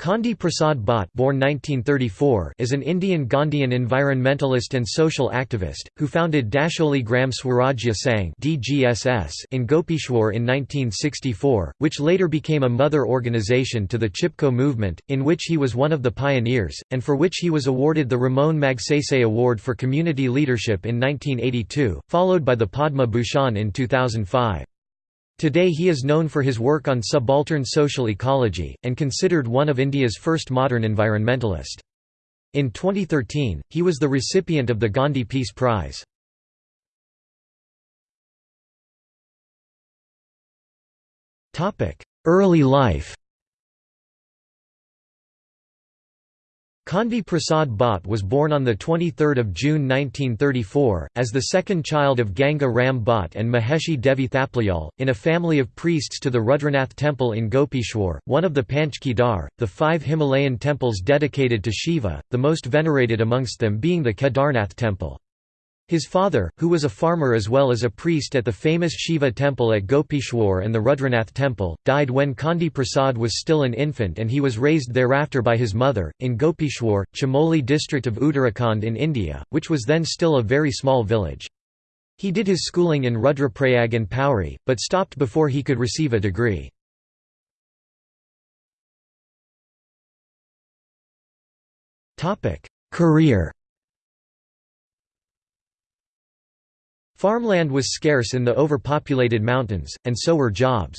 Chandi Prasad Bhatt born 1934 is an Indian Gandhian environmentalist and social activist, who founded Dasholi Gram Swarajya Sangh in Gopeshwar in 1964, which later became a mother organization to the Chipko movement, in which he was one of the pioneers, and for which he was awarded the Ramon Magsaysay Award for Community Leadership in 1982, followed by the Padma Bhushan in 2005. Today he is known for his work on subaltern social ecology, and considered one of India's first modern environmentalist. In 2013, he was the recipient of the Gandhi Peace Prize. Early life Chandi Prasad Bhatt was born on 23 June 1934, as the second child of Ganga Ram Bhatt and Maheshi Devi Thaplayal, in a family of priests to the Rudranath temple in Gopeshwar, one of the Panch Kedar, the five Himalayan temples dedicated to Shiva, the most venerated amongst them being the Kedarnath temple. His father, who was a farmer as well as a priest at the famous Shiva temple at Gopeshwar and the Rudranath temple, died when Chandi Prasad was still an infant and he was raised thereafter by his mother, in Gopeshwar, Chamoli district of Uttarakhand in India, which was then still a very small village. He did his schooling in Rudraprayag and Pauri, but stopped before he could receive a degree. Career Farmland was scarce in the overpopulated mountains, and so were jobs.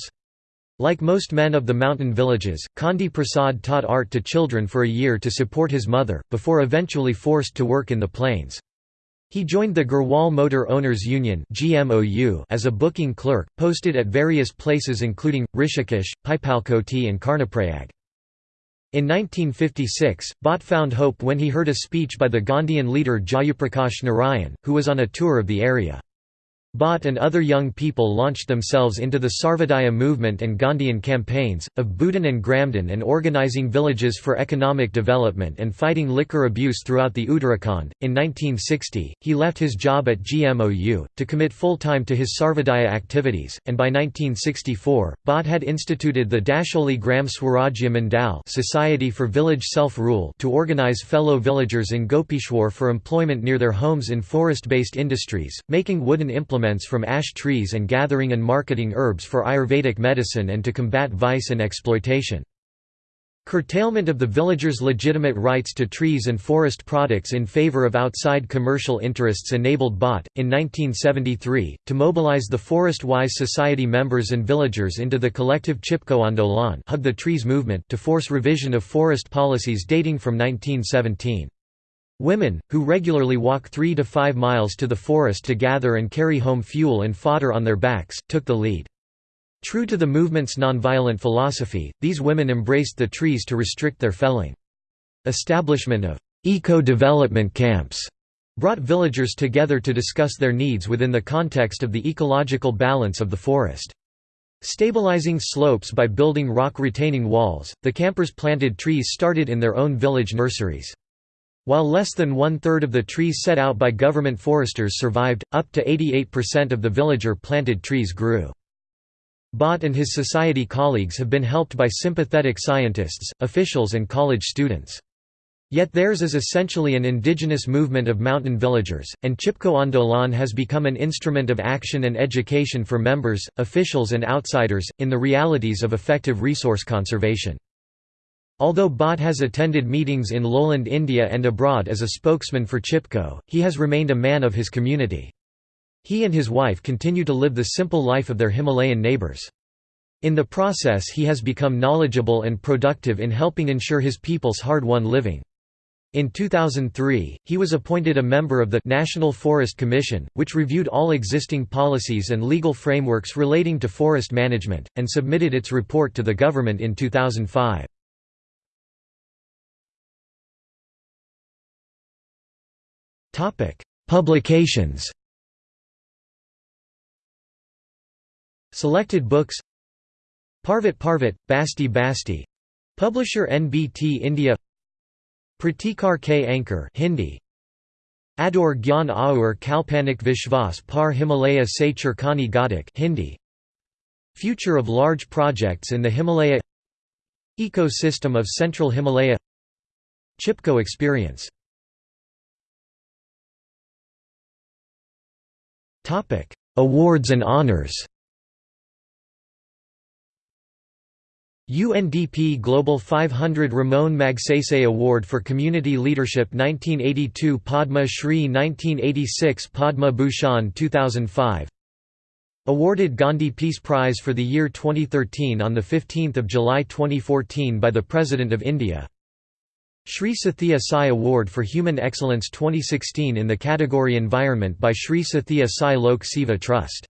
Like most men of the mountain villages, Chandi Prasad taught art to children for a year to support his mother, before eventually forced to work in the plains. He joined the Garhwal Motor Owners Union as a booking clerk, posted at various places including, Rishikesh, Pipalkoti and Karnaprayag. In 1956, Bhatt found hope when he heard a speech by the Gandhian leader Jayaprakash Narayan, who was on a tour of the area. Bhatt and other young people launched themselves into the Sarvodaya movement and Gandhian campaigns, of Bhoodan and Gramdan and organizing villages for economic development and fighting liquor abuse throughout the Uttarakhand. In 1960, he left his job at GMOU, to commit full time to his Sarvodaya activities, and by 1964, Bhatt had instituted the Dasholi Gram Swarajya Mandal Society for Village Self-Rule to organize fellow villagers in Gopeshwar for employment near their homes in forest-based industries, making wooden implements from ash trees and gathering and marketing herbs for Ayurvedic medicine and to combat vice and exploitation. Curtailment of the villagers' legitimate rights to trees and forest products in favor of outside commercial interests enabled Bhatt, in 1973, to mobilize the Forest-Wise Society members and villagers into the collective Chipko Andolan Hug the Trees movement to force revision of forest policies dating from 1917. Women, who regularly walk 3 to 5 miles to the forest to gather and carry home fuel and fodder on their backs, took the lead. True to the movement's nonviolent philosophy, these women embraced the trees to restrict their felling. Establishment of eco-development camps brought villagers together to discuss their needs within the context of the ecological balance of the forest. Stabilizing slopes by building rock retaining walls, the campers planted trees started in their own village nurseries. While less than one-third of the trees set out by government foresters survived, up to 88% of the villager-planted trees grew. Bhatt and his society colleagues have been helped by sympathetic scientists, officials and college students. Yet theirs is essentially an indigenous movement of mountain villagers, and Chipko Andolan has become an instrument of action and education for members, officials and outsiders, in the realities of effective resource conservation. Although Bhatt has attended meetings in lowland India and abroad as a spokesman for Chipko, he has remained a man of his community. He and his wife continue to live the simple life of their Himalayan neighbors. In the process he has become knowledgeable and productive in helping ensure his people's hard-won living. In 2003, he was appointed a member of the National Forest Commission, which reviewed all existing policies and legal frameworks relating to forest management, and submitted its report to the government in 2005. Topic: Publications. Selected books. Parvat Parvat, Basti Basti. Publisher NBT India. Pratikar K Ankur Hindi. Ador Gyan Aur Kalpanik Vishwas Par Himalaya Se Chirkani Gadak Hindi. Future of large projects in the Himalaya Ecosystem of Central Himalaya Chipko experience Awards and honors UNDP Global 500 Ramon Magsaysay Award for Community Leadership 1982 Padma Shri 1986 Padma Bhushan 2005 Awarded Gandhi Peace Prize for the year 2013 on 15 July 2014 by the President of India. Sri Sathya Sai Award for Human Excellence 2016 in the category Environment by Sri Sathya Sai Lok Seva Trust